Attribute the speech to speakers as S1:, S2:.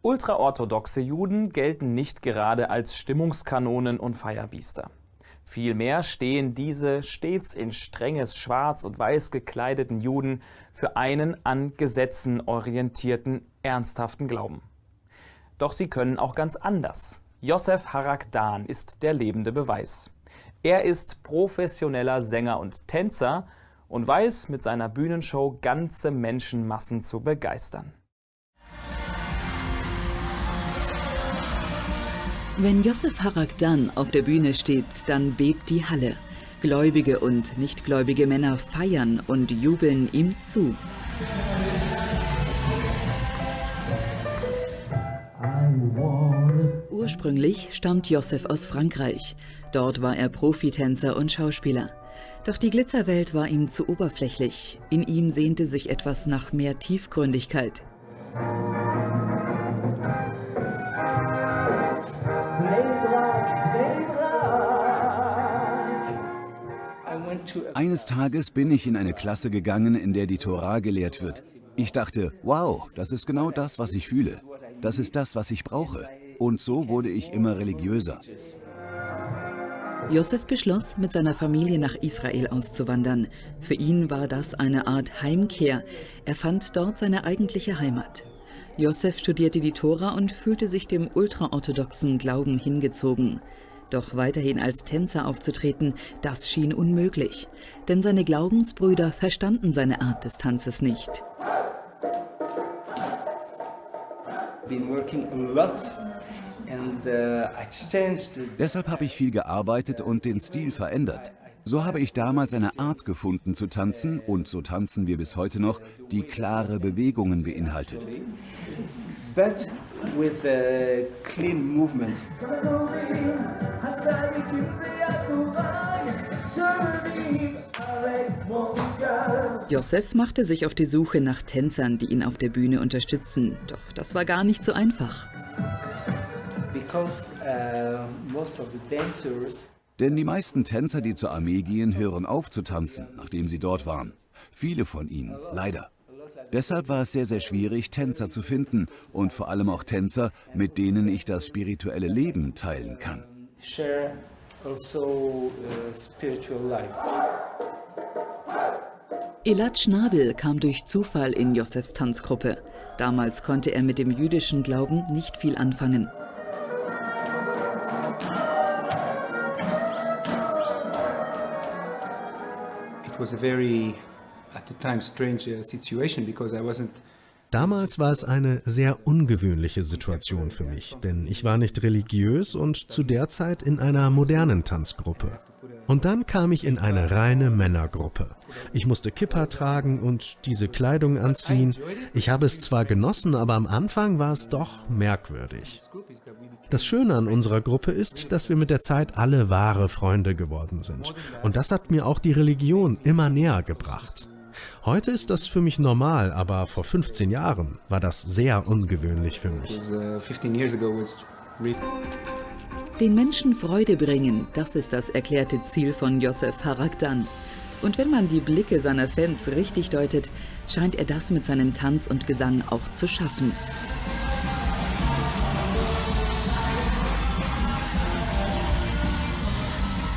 S1: Ultraorthodoxe Juden gelten nicht gerade als Stimmungskanonen und Feierbiester. Vielmehr stehen diese stets in strenges Schwarz und Weiß gekleideten Juden für einen an Gesetzen orientierten, ernsthaften Glauben. Doch sie können auch ganz anders. Josef Harakdan ist der lebende Beweis. Er ist professioneller Sänger und Tänzer und weiß mit seiner Bühnenshow ganze Menschenmassen zu begeistern.
S2: Wenn Josef Harakdan auf der Bühne steht, dann bebt die Halle. Gläubige und nichtgläubige Männer feiern und jubeln ihm zu. Ursprünglich stammt Josef aus Frankreich. Dort war er Profitänzer und Schauspieler. Doch die Glitzerwelt war ihm zu oberflächlich. In ihm sehnte sich etwas nach mehr Tiefgründigkeit.
S3: Eines Tages bin ich in eine Klasse gegangen, in der die Tora gelehrt wird. Ich dachte, wow, das ist genau das, was ich fühle. Das ist das, was ich brauche. Und so wurde ich immer religiöser.
S2: Josef beschloss, mit seiner Familie nach Israel auszuwandern. Für ihn war das eine Art Heimkehr. Er fand dort seine eigentliche Heimat. Josef studierte die Tora und fühlte sich dem ultraorthodoxen Glauben hingezogen. Doch weiterhin als Tänzer aufzutreten, das schien unmöglich. Denn seine Glaubensbrüder verstanden seine Art des Tanzes nicht.
S3: Uh, Deshalb habe ich viel gearbeitet und den Stil verändert. So habe ich damals eine Art gefunden zu tanzen, und so tanzen wir bis heute noch, die klare Bewegungen beinhaltet. But with uh, clean movements.
S2: Josef machte sich auf die Suche nach Tänzern, die ihn auf der Bühne unterstützen. Doch das war gar nicht so einfach.
S3: Uh, Denn die meisten Tänzer, die zur Armee gehen, hören auf zu tanzen, nachdem sie dort waren. Viele von ihnen, leider. Deshalb war es sehr, sehr schwierig, Tänzer zu finden und vor allem auch Tänzer, mit denen ich das spirituelle Leben teilen kann. Also, uh,
S2: Elad Schnabel kam durch Zufall in Josefs Tanzgruppe. Damals konnte er mit dem jüdischen Glauben nicht viel anfangen.
S4: was a very, uh,
S5: Damals war es eine sehr ungewöhnliche Situation für mich, denn ich war nicht religiös und zu der Zeit in einer modernen Tanzgruppe. Und dann kam ich in eine reine Männergruppe. Ich musste Kippa tragen und diese Kleidung anziehen. Ich habe es zwar genossen, aber am Anfang war es doch merkwürdig. Das Schöne an unserer Gruppe ist, dass wir mit der Zeit alle wahre Freunde geworden sind. Und das hat mir auch die Religion immer näher gebracht. Heute ist das für mich normal, aber vor 15 Jahren war das sehr ungewöhnlich für mich.
S2: Den Menschen Freude bringen, das ist das erklärte Ziel von Josef Harakdan. Und wenn man die Blicke seiner Fans richtig deutet, scheint er das mit seinem Tanz und Gesang auch zu schaffen.